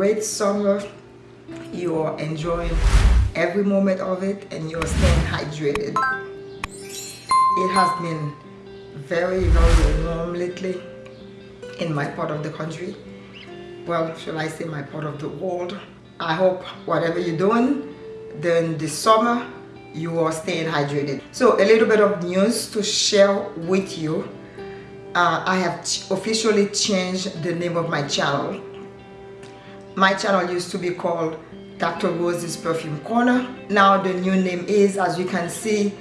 great summer. You are enjoying every moment of it and you're staying hydrated. It has been very, very warm lately in my part of the country. Well, shall I say my part of the world. I hope whatever you're doing during this summer, you are staying hydrated. So a little bit of news to share with you. Uh, I have officially changed the name of my channel. My channel used to be called Dr. Rose's Perfume Corner. Now the new name is, as you can see,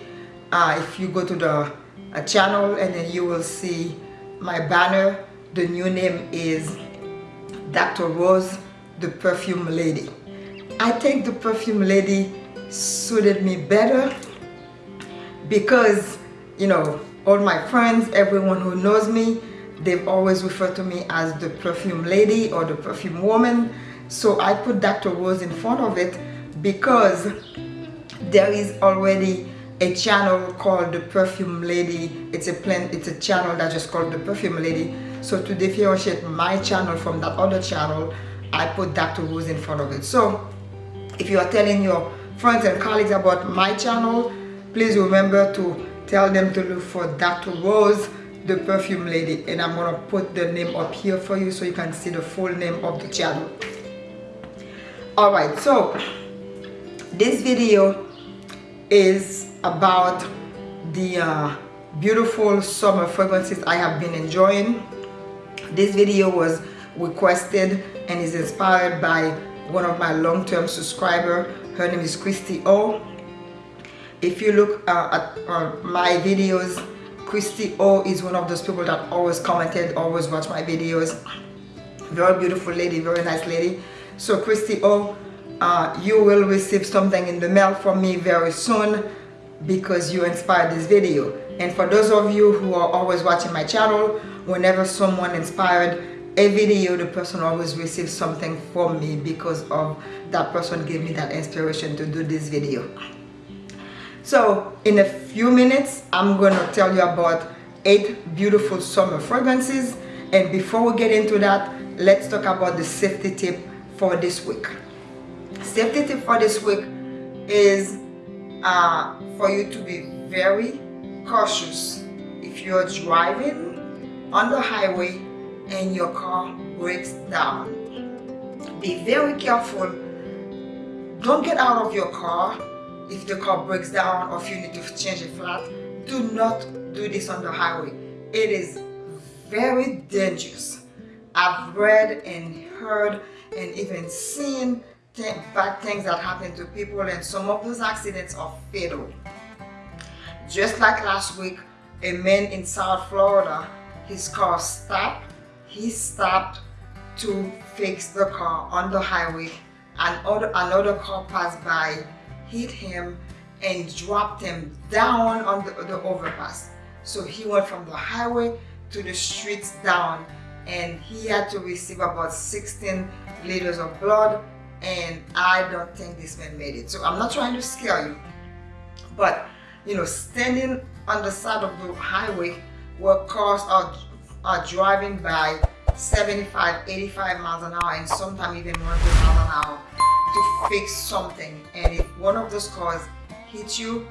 uh, if you go to the uh, channel and then you will see my banner, the new name is Dr. Rose, the Perfume Lady. I think the Perfume Lady suited me better because, you know, all my friends, everyone who knows me, they've always referred to me as the Perfume Lady or the Perfume Woman. So I put Dr. Rose in front of it because there is already a channel called the Perfume Lady. It's a plan, it's a channel that just called the Perfume Lady so to differentiate my channel from that other channel, I put Dr. Rose in front of it. So if you are telling your friends and colleagues about my channel, please remember to tell them to look for Dr. Rose, the perfume lady. And I'm gonna put the name up here for you so you can see the full name of the channel. Alright, so this video is about the uh, beautiful summer fragrances I have been enjoying this video was requested and is inspired by one of my long-term subscriber. Her name is Christy O. If you look uh, at uh, my videos, Christy O is one of those people that always commented, always watch my videos. Very beautiful lady, very nice lady. So Christy O, uh, you will receive something in the mail from me very soon because you inspired this video. And for those of you who are always watching my channel, whenever someone inspired a video, the person always receives something from me because of that person gave me that inspiration to do this video. So in a few minutes, I'm going to tell you about eight beautiful summer fragrances. And before we get into that, let's talk about the safety tip for this week. Safety tip for this week is uh, for you to be very cautious if you're driving on the highway and your car breaks down. Be very careful. Don't get out of your car if the car breaks down or if you need to change a flat. Do not do this on the highway. It is very dangerous. I've read and heard and even seen th bad things that happen to people and some of those accidents are fatal. Just like last week, a man in South Florida his car stopped. He stopped to fix the car on the highway. and another car passed by, hit him, and dropped him down on the, the overpass. So he went from the highway to the streets down and he had to receive about 16 liters of blood and I don't think this man made it. So I'm not trying to scare you, but you know, standing on the side of the highway where cars are, are driving by 75, 85 miles an hour and sometimes even 100 miles an hour to fix something. And if one of those cars hits you,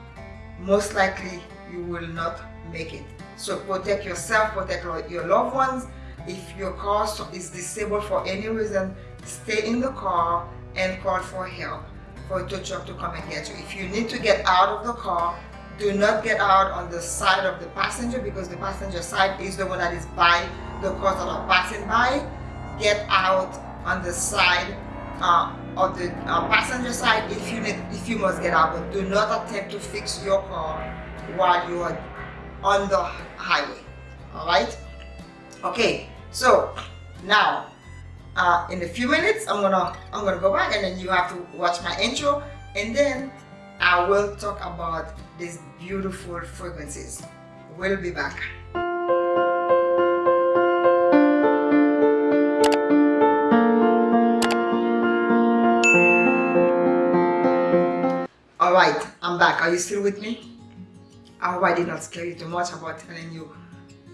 most likely you will not make it. So protect yourself, protect your loved ones. If your car is disabled for any reason, stay in the car and call for help for a tow truck to come and get you. If you need to get out of the car, do not get out on the side of the passenger because the passenger side is the one that is by the cars that are passing by get out on the side uh, the uh, passenger side if you need if you must get out but do not attempt to fix your car while you are on the highway all right okay so now uh, in a few minutes i'm gonna i'm gonna go back and then you have to watch my intro and then I will talk about these beautiful fragrances. We'll be back. Back. Are you still with me? I hope I did not scare you too much about telling you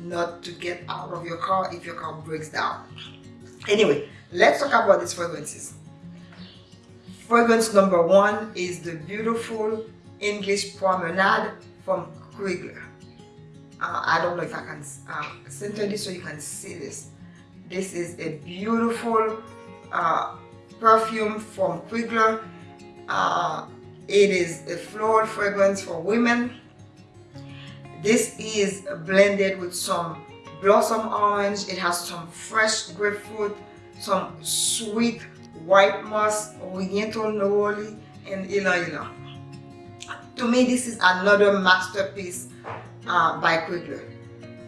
not to get out of your car if your car breaks down. Anyway, let's talk about these fragrances fragrance number one is the beautiful English Promenade from Krigler uh, I don't know if I can uh, center this so you can see this this is a beautiful uh, perfume from Krigler uh, it is a floral fragrance for women. This is blended with some blossom orange. It has some fresh grapefruit some sweet white moss oriental neroli and ylang ylang to me this is another masterpiece uh, by Krigler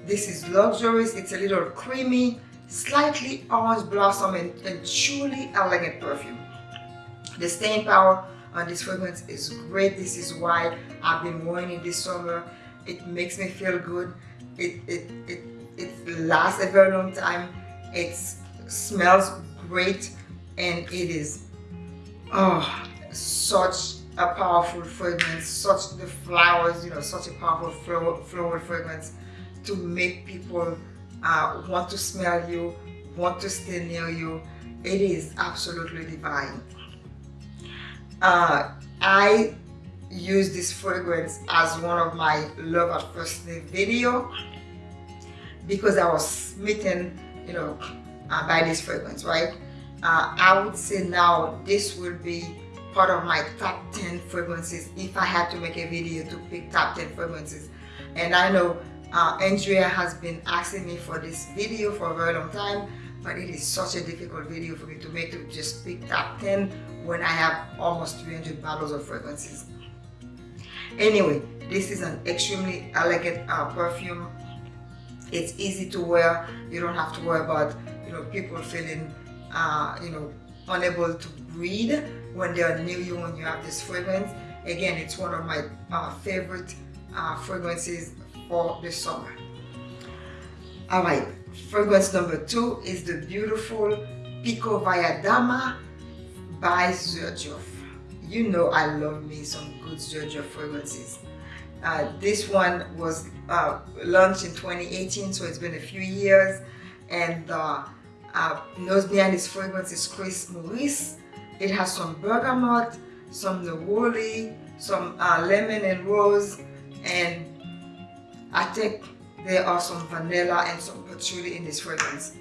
this is luxurious. It's a little creamy slightly orange blossom and, and truly elegant perfume. The staying power on this fragrance is great. This is why I've been wearing it this summer. It makes me feel good. It it it, it lasts a very long time. It smells great and it is oh such a powerful fragrance such the flowers you know such a powerful floral, floral fragrance to make people uh, want to smell you want to stay near you. It is absolutely divine uh, I use this fragrance as one of my love at first video because I was smitten you know uh, by this fragrance right? Uh, I would say now this will be part of my top 10 fragrances if I had to make a video to pick top 10 fragrances. And I know uh, Andrea has been asking me for this video for a very long time but it is such a difficult video for me to make to just pick top 10 when I have almost 300 bottles of fragrances. Anyway this is an extremely elegant uh, perfume. It's easy to wear. You don't have to worry about you know people feeling uh, you know unable to breathe when they are near you when you have this fragrance. Again it's one of my uh, favorite uh, fragrances for the summer. All right fragrance number two is the beautiful Pikovaya Dama by Xerjoff you know I love me some good Xerjoff fragrances. Uh, this one was uh, launched in 2018 so it's been a few years. And uh, uh, nose behind this fragrance is Chris Maurice. It has some bergamot, some neroli, some uh, lemon and rose, and I think there are some vanilla and some patchouli in this fragrance.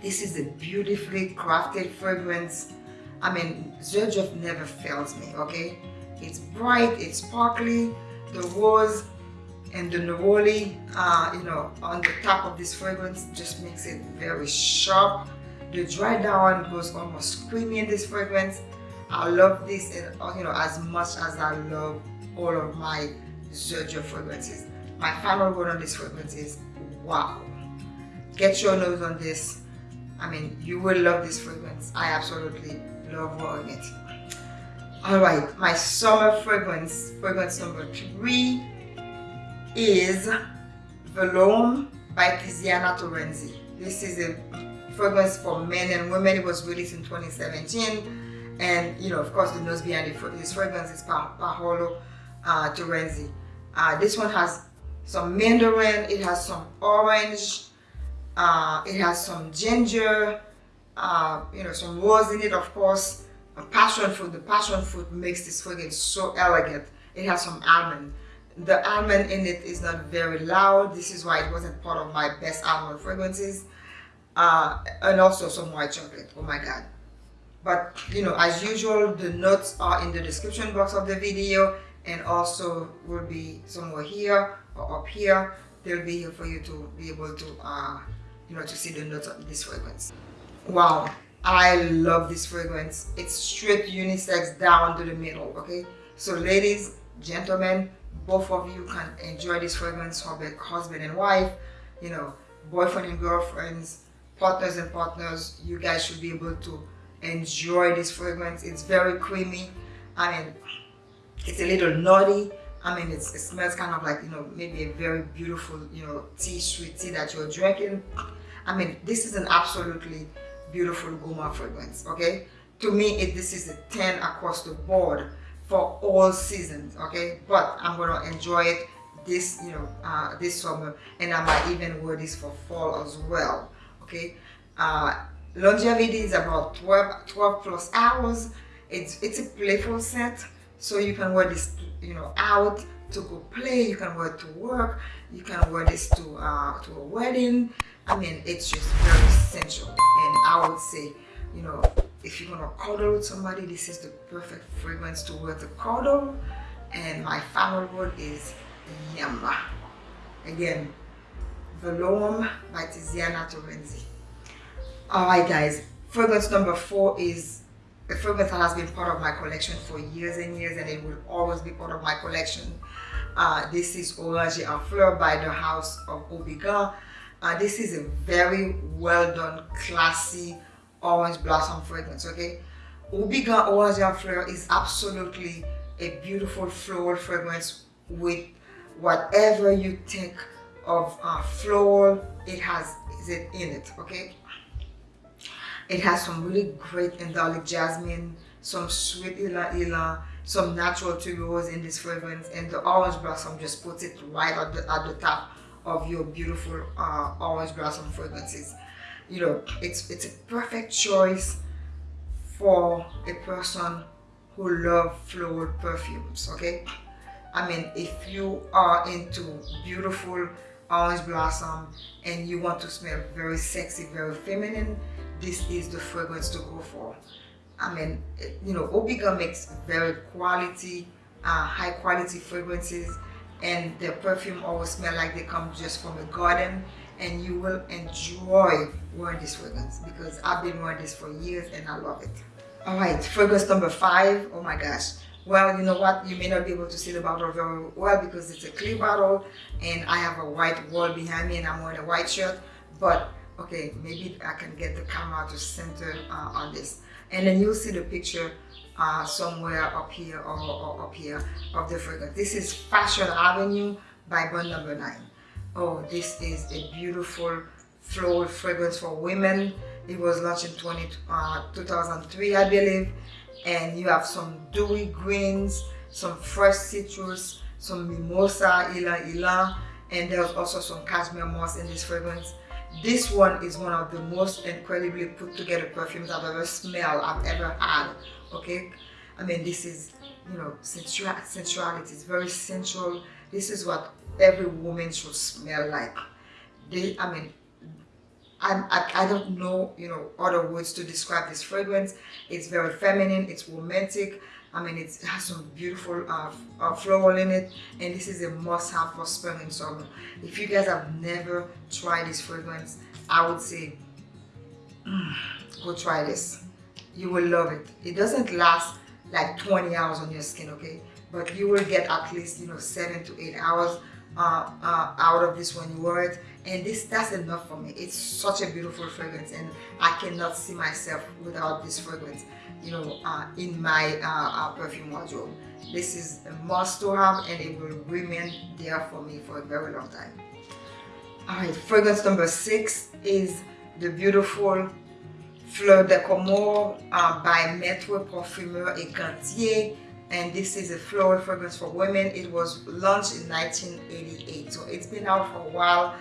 This is a beautifully crafted fragrance. I mean, Xerjoff never fails me, okay? It's bright, it's sparkly, the rose and the neroli uh, you know on the top of this fragrance just makes it very sharp the dry down goes almost creamy in this fragrance I love this and uh, you know as much as I love all of my Xerjoff fragrances my final word on this fragrance is wow get your nose on this I mean you will love this fragrance I absolutely love wearing it all right my summer fragrance fragrance number three is Veloum by Tiziana Terenzi. This is a fragrance for men and women. It was released in 2017. And, you know, of course, the nose behind this fragrance is Paolo uh, Terenzi. Uh, this one has some mandarin, it has some orange, uh, it has some ginger, uh, you know, some rose in it, of course, passion fruit. The passion fruit makes this fragrance so elegant. It has some almond. The almond in it is not very loud. This is why it wasn't part of my best almond fragrances. Uh, and also some white chocolate. Oh my god. But you know as usual the notes are in the description box of the video and also will be somewhere here or up here they'll be here for you to be able to uh, you know to see the notes of this fragrance. Wow I love this fragrance. It's straight unisex down to the middle okay? So ladies gentlemen both of you can enjoy this fragrance for husband and wife you know boyfriend and girlfriends partners and partners. You guys should be able to enjoy this fragrance. It's very creamy. I mean it's a little nutty i mean it smells kind of like you know maybe a very beautiful you know tea sweet tea that you're drinking. I mean this is an absolutely beautiful gourmand fragrance okay? To me it, this is a 10 across the board for all seasons okay? But i'm gonna enjoy it this you know uh, this summer and i might even wear this for fall as well okay? Uh, longevity is about 12, 12 plus hours. It's, it's a playful scent, so you can wear this, you know, out to go play. You can wear it to work. You can wear this to uh, to a wedding. I mean, it's just very essential. And I would say, you know, if you're gonna cuddle with somebody, this is the perfect fragrance to wear to cuddle. And my final word is Yamba. Again, Veloum by Tiziana Terenzi. Alright guys, fragrance number four is a fragrance has been part of my collection for years and years and it will always be part of my collection. Uh, this is Orange en Fleur by the House of Houbigant. Uh, this is a very well done, classy orange blossom fragrance, okay? Houbigant Orange en Fleur is absolutely a beautiful floral fragrance with whatever you think of uh, floral, it has it in it, okay? It has some really great indolic jasmine, some sweet ylang ylang, some natural tuberose in this fragrance, and the orange blossom just puts it right at the, at the top of your beautiful uh, orange blossom fragrances. You know, it's, it's a perfect choice for a person who love floral perfumes, okay? I mean, if you are into beautiful orange blossom and you want to smell very sexy, very feminine, this is the fragrance to go for. I mean, you know, Houbigant makes very quality, uh, high quality fragrances and their perfume always smell like they come just from a garden and you will enjoy wearing this fragrance because I've been wearing this for years and I love it. All right, fragrance number five. Oh my gosh. Well, you know what? You may not be able to see the bottle very well because it's a clear bottle and I have a white wall behind me and I'm wearing a white shirt. But okay, maybe I can get the camera to center uh, on this. And then you'll see the picture uh, somewhere up here or, or, up here of the fragrance. This is Fashion Avenue by Bond Number 9. Oh, this is a beautiful floral fragrance for women. It was launched in 20, uh, 2003, I believe. And you have some dewy greens, some fresh citrus, some mimosa, ylang ylang, and there's also some cashmere moss in this fragrance. This one is one of the most incredibly put together perfumes I've ever smelled, I've ever had, okay? I mean, this is, you know, sensual, sensuality, it's very sensual. This is what every woman should smell like. They, I mean, I, I, I, don't know, you know, other words to describe this fragrance. It's very feminine, it's romantic. I mean, it has some beautiful uh, uh, floral in it. And this is a must-have for spring and summer. If you guys have never tried this fragrance, I would say, mm, go try this. You will love it. It doesn't last like 20 hours on your skin, okay? But you will get at least, you know, seven to eight hours uh, uh, out of this when you wear it and this that's enough for me. It's such a beautiful fragrance and I cannot see myself without this fragrance you know uh, in my uh, uh, perfume wardrobe. This is a must to have and it will remain there for me for a very long time. All right fragrance number six is the beautiful Fleur de Comore uh, by Maître Parfumeur et Gantier. And this is a floral fragrance for women. It was launched in 1988 so it's been out for a while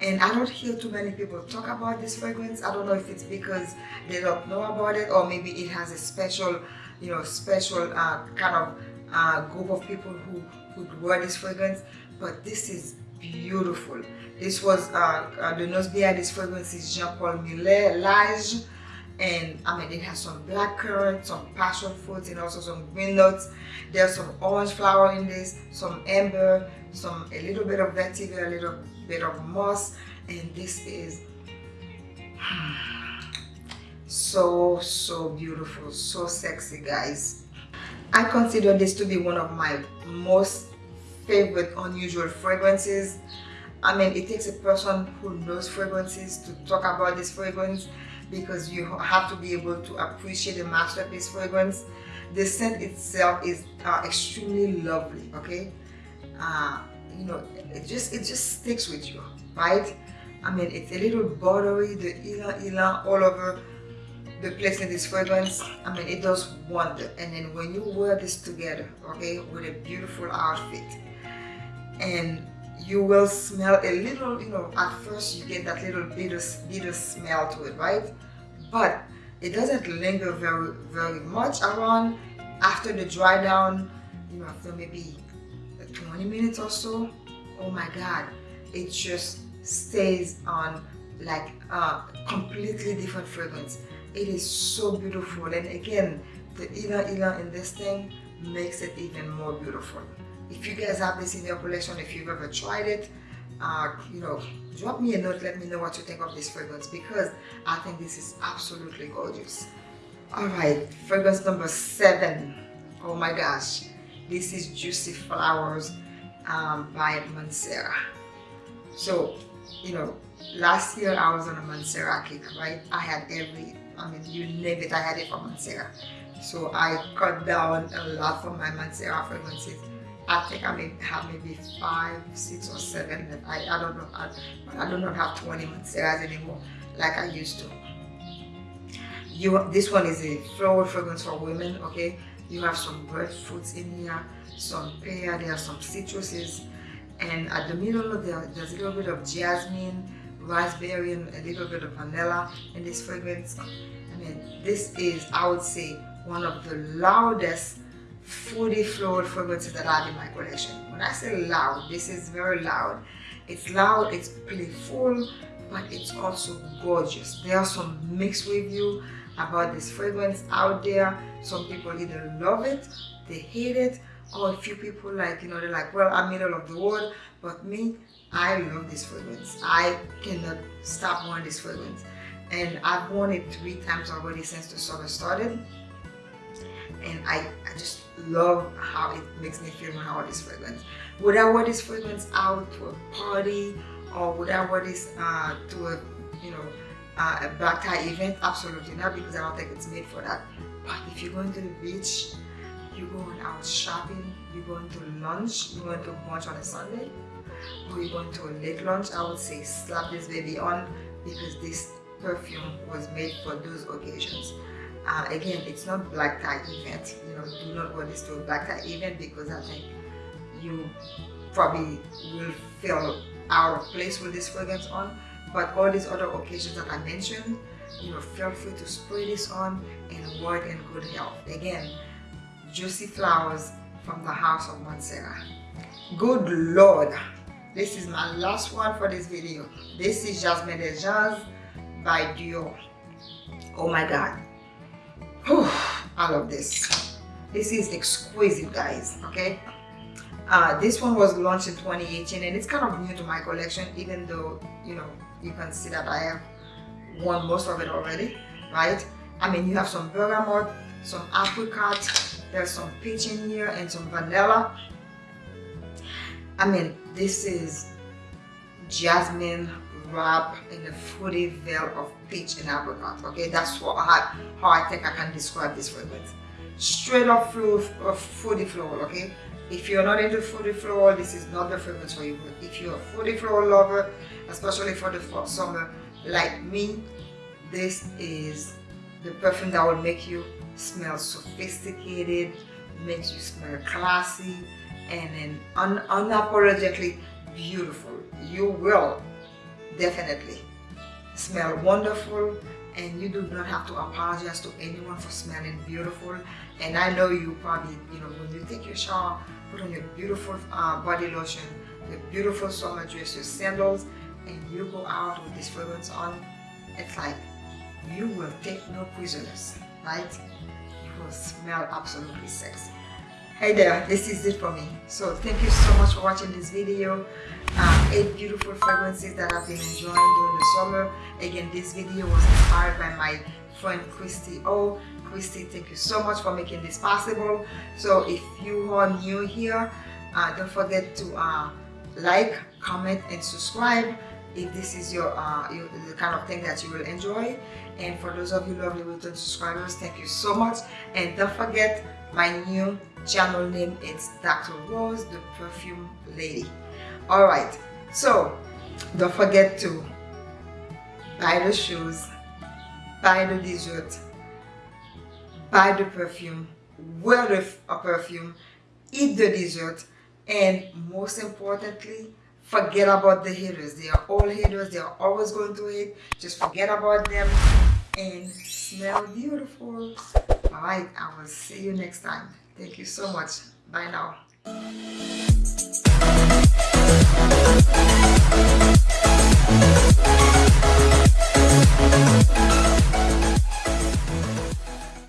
and I don't hear too many people talk about this fragrance. I don't know if it's because they don't know about it or maybe it has a special you know special uh, kind of uh, group of people who would wear this fragrance. But this is beautiful. This was uh, uh the nose behind this fragrance is Jean-Paul Millet Lage. And I mean it has some black currant, some passion fruit and also some green nuts. There's some orange flower in this, some amber, some a little bit of vetiver, a little bit of moss, and this is so so beautiful, so sexy guys. I consider this to be one of my most favorite unusual fragrances. I mean it takes a person who knows fragrances to talk about this fragrance because you have to be able to appreciate the masterpiece fragrance. The scent itself is uh, extremely lovely, okay? Uh, you know, it just it just sticks with you, right? I mean, it's a little buttery, the ylang ylang all over the place in this fragrance. I mean, it does wonder. And then when you wear this together, okay, with a beautiful outfit, and you will smell a little, you know, at first you get that little bitter, bitter smell to it, right? but it doesn't linger very very much around after the dry down you know after maybe 20 minutes or so oh my god it just stays on like a completely different fragrance it is so beautiful and again the Ylang Ylang in this thing makes it even more beautiful. If you guys have this in your collection if you've ever tried it uh, you know drop me a note let me know what you think of this fragrance because I think this is absolutely gorgeous. All right fragrance number seven. Oh my gosh this is Juicy Flowers um, by Mancera so you know last year I was on a Mancera kick right I had every I mean you name it I had it from Mancera so I cut down a lot from my Mancera fragrances I think I may have maybe five, six or seven. I, I don't know. I, I do not have 20 Manceras anymore like I used to. You, this one is a floral fragrance for women, okay? You have some fruits in here, some pear, there are some citruses, and at the middle there, there's a little bit of jasmine, raspberry, and a little bit of vanilla in this fragrance. I mean, this is, I would say, one of the loudest fruity floral fragrances that I have in my collection. When I say loud, this is very loud. It's loud, it's playful, but it's also gorgeous. There are some mixed reviews about this fragrance out there. Some people either love it, they hate it, or a few people like, you know, they're like, well, I'm middle of the world but me, I love this fragrance. I cannot stop wearing this fragrance. And I've worn it three times already since the summer started and I, I just love how it makes me feel when I wear this fragrance. Would I wear this fragrance out to a party or would I wear this uh, to a you know uh, a black tie event? Absolutely not because I don't think it's made for that. But if you're going to the beach, you're going out shopping, you're going to lunch, you're going to brunch on a Sunday, or you're going to a late lunch, I would say slap this baby on because this perfume was made for those occasions uh, again it's not black tie event you know do not wear this to a black tie event because I think you probably will feel out of place with this fragrance on but all these other occasions that I mentioned you know feel free to spray this on and it in good health again juicy flowers from the house of Mancera good lord this is my last one for this video this is Jasmin des Anges by Dior oh my god I love this. This is exquisite, guys. Okay. Uh, this one was launched in 2018 and it's kind of new to my collection even though you know you can see that I have won most of it already right? I mean you have some bergamot some apricot there's some peach in here and some vanilla. I mean this is jasmine wrap in a fruity veil of peach and apricot okay? That's what I, how I think I can describe this fragrance. Straight up of fruity floral okay if you're not into fruity floral this is not the fragrance for you but if you're a fruity floral lover especially for the summer like me this is the perfume that will make you smell sophisticated makes you smell classy and then un unapologetically beautiful. You will definitely smell wonderful and you do not have to apologize to anyone for smelling beautiful. And I know you probably you know when you take your shower put on your beautiful uh, body lotion your beautiful summer dress your sandals and you go out with this fragrance on it's like you will take no prisoners. Right you will smell absolutely sexy hey there this is it for me. So thank you so much for watching this video. Um, eight beautiful fragrances that I've been enjoying during the summer. Again this video was inspired by my friend Christy Oh Christy thank you so much for making this possible. So if you are new here uh, don't forget to uh, like comment and subscribe if this is your, uh, your, the kind of thing that you will enjoy. And for those of you lovely return subscribers thank you so much. And don't forget my new channel name is Dr. Rose the Perfume Lady. Alright so don't forget to buy the shoes buy the dessert buy the perfume wear the perfume eat the dessert and most importantly forget about the haters. They are all haters. They are always going to hate. Just forget about them and smell beautiful. All right i will see you next time Thank you so much. Bye now.